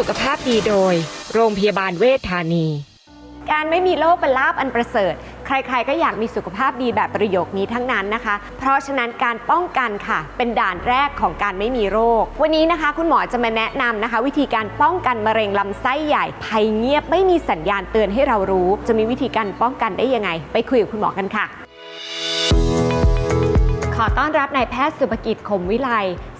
สุขภาพดีโดย โรงพยาบาลเวชธานี การไม่มีโรคเป็นลาบอันประเสริฐ ใครๆ ก็อยากมีสุขภาพดีแบบประโยคนี้ทั้งนั้นนะคะ เพราะฉะนั้นการป้องกันค่ะ เป็นด่านแรกของการไม่มีโรค วันนี้นะคะ คุณหมอจะมาแนะนำนะคะ วิธีการป้องกันมะเร็งลำไส้ใหญ่ภัยเงียบไม่มีสัญญาณเตือนให้เรารู้ จะมีวิธีการป้องกันได้ยังไง ไปคุยกับคุณหมอกันค่ะขอต้อนรับนายแพทย์สุภกิจคมวิไล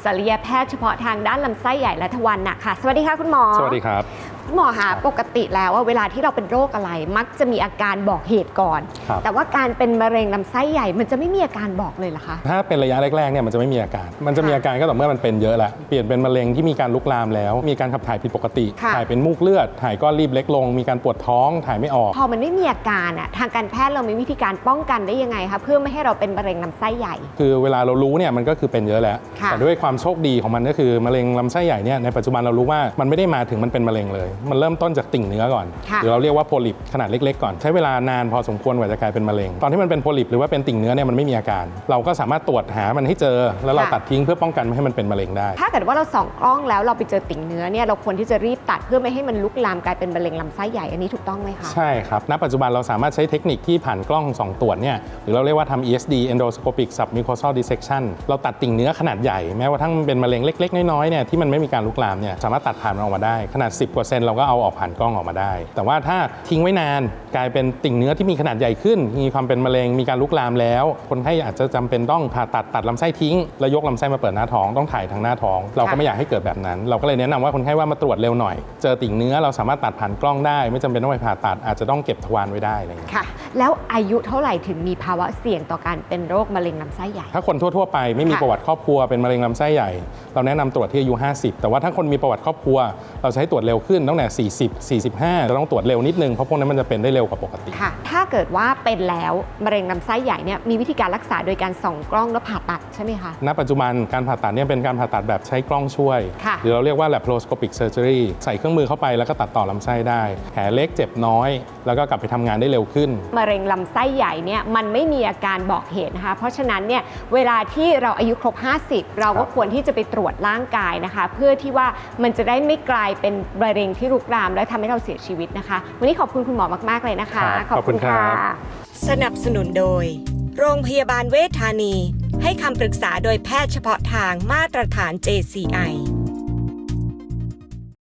ศัลยแพทย์เฉพาะทางด้านลำไส้ใหญ่และทวารหนักค่ะ สวัสดีค่ะคุณหมอ สวัสดีครับ คุณหมอคะปกติแล้วว่าเวลาที่เราเป็นโรคอะไร มักจะมีอาการบอกเหตุก่อน ครับ แต่ว่าการเป็นมะเร็งลำไส้ใหญ่มันจะไม่มีอาการบอกเลยเหรอคะ ถ้าเป็นระยะแรกๆเนี่ยมันจะไม่มีอาการ มันจะมีอาการก็ต่อเมื่อมันเป็นเยอะแล้วเปลี่ยนเป็นมะเร็งที่มีการลุกลามแล้ว มีการขับถ่ายผิดปกติ ค่ะ ถ่ายเป็นมูกเลือด ถ่ายก้อนรีบเล็กลง มีการปวดท้อง ถ่ายไม่ออก พอมันไม่มีอาการอะทางการแพทย์เรามีวิธีการป้องกันได้ยังไงคะเพื่อไม่ให้เราเป็นมะเร็งลำไส้ใหญ่ คือเวลาเรารู้เนี่ยมันก็คือเป็นเยอะแล้ว ค่ะแต่ด้วยความโชคดีของมันก็คือมะเร็งลำไส้ใหญ่เนี่ยในปัจจุบันเรารู้ว่ามันไม่ได้มาถึงมันเป็นมะเร็งเลย มันเริ่มต้นจากติ่งเนื้อก่อนค่ะหรือเราเรียกว่าโพลิปขนาดเล็กๆก่อน ใช้เวลานานพอสมควรกว่าจะกลายเป็นมะเร็ง ตอนที่มันเป็นโพลิปหรือว่าเป็นติ่งเนื้อเนี่ยมันไม่มีอาการ เราก็สามารถตรวจหามันให้เจอ แล้วเราตัดทิ้งเพื่อป้องกันไม่ให้มันเป็นมะเร็งได้ ถ้าเกิดว่าเราส่องกล้องแล้วเราไปเจอติ่งเนื้อเนี่ยเราควรที่จะรีบตัดเพื่อไม่ให้มันลุกลามกลายเป็นมะเร็งลำไส้ใหญ่อันนี้ถูกต้องไหมคะใช่ครับณปัจจุบันเราสามารถใช้เทคนิคที่ผ่านกล้อง2ตรวจเนี่ยหรือเราเรียกว่าทำ ESD endoscopic submucosal dissection เราตัดติ่งเนื้อขนาดใหญ่แม้ว่าทั้งมันเป็นมะเร็งเล็ก ๆ น้อยๆเนี่ยที่มันไม่มีการลุกลามเนี่ยสามารถตัดผ่านมันออกมาได้ ขนาด 10%เราก็เอาออกผ่านกล้องออกมาได้ แต่ว่าถ้าทิ้งไว้นานกลายเป็นติ่งเนื้อที่มีขนาดใหญ่ขึ้น มีความเป็นมะเร็งมีการลุกลามแล้ว คนไข้อาจจะจำเป็นต้องผ่าตัดตัดลำไส้ทิ้ง แล้วยกลำไส้มาเปิดหน้าท้องต้องถ่ายทางหน้าท้อง เราก็ไม่อยากให้เกิดแบบนั้น เราก็เลยแนะนำว่าคนไข้ว่ามาตรวจเร็วหน่อย เจอติ่งเนื้อเราสามารถตัดผ่านกล้องได้ ไม่จำเป็นต้องไปผ่าตัดอาจจะต้องเก็บทวารไว้ได้อะไรอย่างเงี้ยค่ะ แล้วอายุเท่าไหร่ถึงมีภาวะเสี่ยงต่อการเป็นโรคมะเร็งลำไส้ใหญ่ ถ้าคนทั่วๆไปไม่มีค่ะประวัติครอบครัวเป็นมะเร็งลำไส้ใหญ่ เราแนะนำตรวจที่อายุ 50 แต่ว่าถ้าคนมีประวัติครอบครัว เราจะให้ตรวจเร็วขึ้นตั้งแต่ 40 45จะต้องตรวจเร็วนิดนึง เพราะพวกนั้นมันจะเป็นได้เร็วกว่าปกติค่ะถ้าเกิดว่าเป็นแล้วมะเร็งลำไส้ใหญ่เนี่ยมีวิธีการรักษาโดยการส่องกล้องแล้วผ่าตัดใช่ไหมคะณปัจจุบันการผ่าตัดเนี่ยเป็นการผ่าตัดแบบใช้กล้องช่วยค่ะหรือเราเรียกว่า laparoscopic surgery ใส่เครื่องมือเข้าไปแล้วก็ตัดต่อลำไส้ได้ แผลเล็กเจ็บน้อย แล้วก็กลับไปทำงานได้เร็วขึ้นมะเร็งลำไส้ใหญ่เนี่ยมันไม่มีอาการบอกเหตุนะคะ เพราะฉะนั้นเนี่ยเวลาที่เราอายุครบ 50 เราก็ครับควรที่จะไปตรวจร่างกายนะคะ เพื่อที่ว่ามันจะได้ไม่กลายเป็นมะเร็งที่รุกราม และทำให้เราเสียชีวิตนะคะ วันนี้ขอบคุณคุณหมอมาก ๆ เลยนะคะครับขอบคุณครับสนับสนุนโดย โรงพยาบาลเวชธานี ให้คำปรึกษาโดยแพทย์เฉพาะทางมาตรฐาน JCI